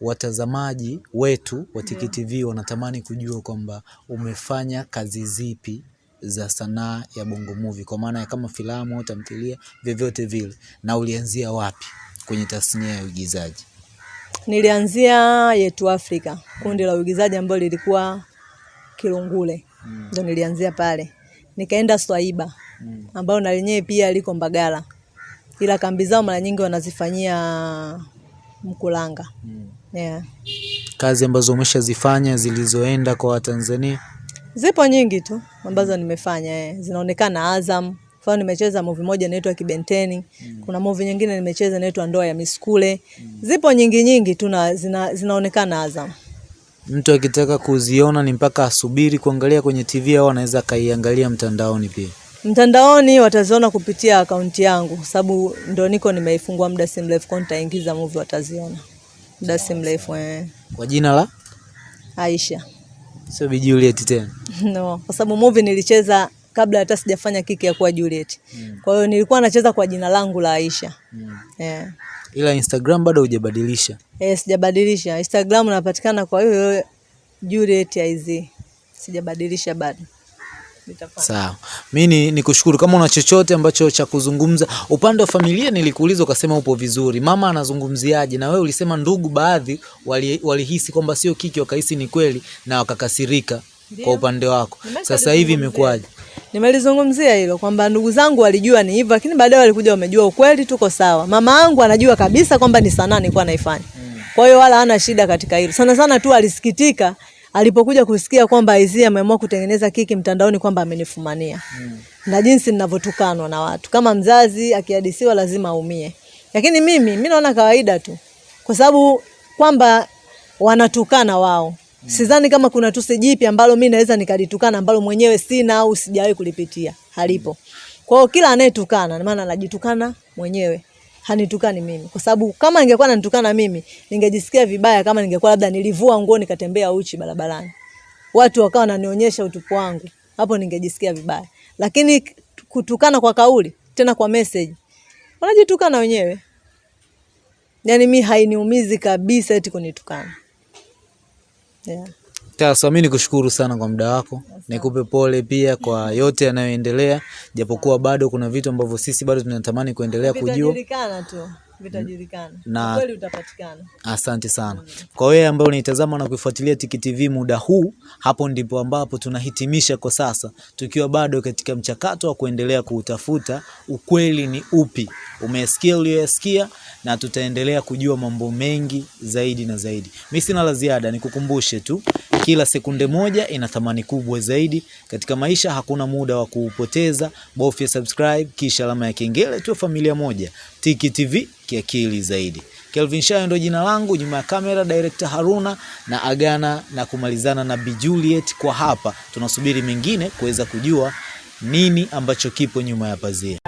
Watazamaji wetu wa Tiki TV wanatamani kujua kwamba umefanya kazi zipi za sanaa ya Bongo Movie, kwa maana ya kama filamu au tamthilia, vyovyote vile, na ulianzia wapi kwenye tasnia ya uigizaji? Nilianzia Yetu Afrika, kundi la uigizaji ambalo lilikuwa Kilungule, ndo nilianzia pale. Nikaenda Swaiba mm. ambayo na lenyewe pia liko Mbagala, ila kambi zao mara nyingi wanazifanyia Mkulanga. mm. Yeah. Kazi ambazo umeshazifanya zilizoenda kwa Watanzania? Zipo nyingi tu ambazo nimefanya eh. Zinaonekana Azam. Mfano nimecheza movie moja inaitwa Kibenteni. mm. Kuna movie nyingine nimecheza inaitwa Ndoa ya Miskule. Zipo nyingi nyingi tu na zina, zinaonekana Azam. Mtu akitaka kuziona ni mpaka asubiri kuangalia kwenye TV au anaweza akaiangalia mtandaoni pia? Mtandaoni wataziona kupitia akaunti yangu kwa sababu ndo niko nimeifungua muda si mrefu, kwa nitaingiza movie wataziona muda si mrefu eh. Kwa jina la Aisha. sio Bi Juliet tena? No, kwa sababu movie nilicheza kabla hata sijafanya kiki ya kuwa Juliet. Mm. Kwa hiyo nilikuwa nacheza kwa jina langu la Aisha. Mm. Eh. Ila Instagram bado hujabadilisha. Eh, sijabadilisha. Instagram napatikana kwa hiyo Juliet IZ. Sijabadilisha bado. Sawa, mi ni kushukuru. Kama una chochote ambacho cha kuzungumza upande wa familia, nilikuuliza ukasema upo vizuri. Mama anazungumziaje? Na wewe ulisema ndugu baadhi wali- walihisi kwamba sio kiki, wakahisi ni kweli na wakakasirika. Kwa upande wako sasa hivi imekuwaje? Nimelizungumzia hilo kwamba ndugu zangu walijua ni hivyo, lakini baadaye walikuja wamejua ukweli, tuko sawa. Mama yangu anajua kabisa kwamba ni sanaa nilikuwa naifanya, kwa hiyo wala hana shida katika hilo. Sana sana tu alisikitika alipokuja kusikia kwamba Aizia ameamua kutengeneza kiki mtandaoni, kwamba amenifumania na jinsi ninavyotukanwa na watu. Kama mzazi akihadisiwa lazima aumie, lakini mimi mimi naona kawaida tu, kwa sababu kwamba wanatukana wao. Sidhani kama kuna tusi jipi ambalo mimi naweza nikalitukana ambalo mwenyewe sina au sijawahi kulipitia, halipo. Kwa hiyo kila anayetukana na maana anajitukana mwenyewe, hanitukani mimi, kwa sababu kama ningekuwa nanitukana mimi ningejisikia vibaya kama ningekuwa labda nilivua nguo nikatembea uchi barabarani, watu wakawa wananionyesha utupu wangu, hapo ningejisikia vibaya. Lakini kutukana kwa kauli, tena kwa message, wanajitukana wenyewe. Yaani mi hainiumizi kabisa eti kunitukana. Yeah. Sasa mi nikushukuru sana kwa muda wako, nikupe pole pia kwa yote yanayoendelea, japokuwa bado kuna vitu ambavyo sisi bado tunatamani kuendelea kujua. Vitajulikana tu, vitajulikana. Na- utapatikana. Asante sana kwa wewe ambaye unaitazama na kuifuatilia Tiki TV muda huu. Hapo ndipo ambapo tunahitimisha kwa sasa, tukiwa bado katika mchakato wa kuendelea kuutafuta ukweli ni upi. Umesikia uliyoyasikia, na tutaendelea kujua mambo mengi zaidi na zaidi. Mi sina la ziada, nikukumbushe tu, kila sekunde moja ina thamani kubwa zaidi katika maisha. Hakuna muda wa kuupoteza, bofya subscribe kisha alama ya kengele, tuwe familia moja. Tiki TV kiakili zaidi. Kelvin Shayo ndio jina langu, nyuma ya kamera director Haruna na agana na kumalizana na Bi Juliet. Kwa hapa tunasubiri mengine kuweza kujua nini ambacho kipo nyuma ya pazia.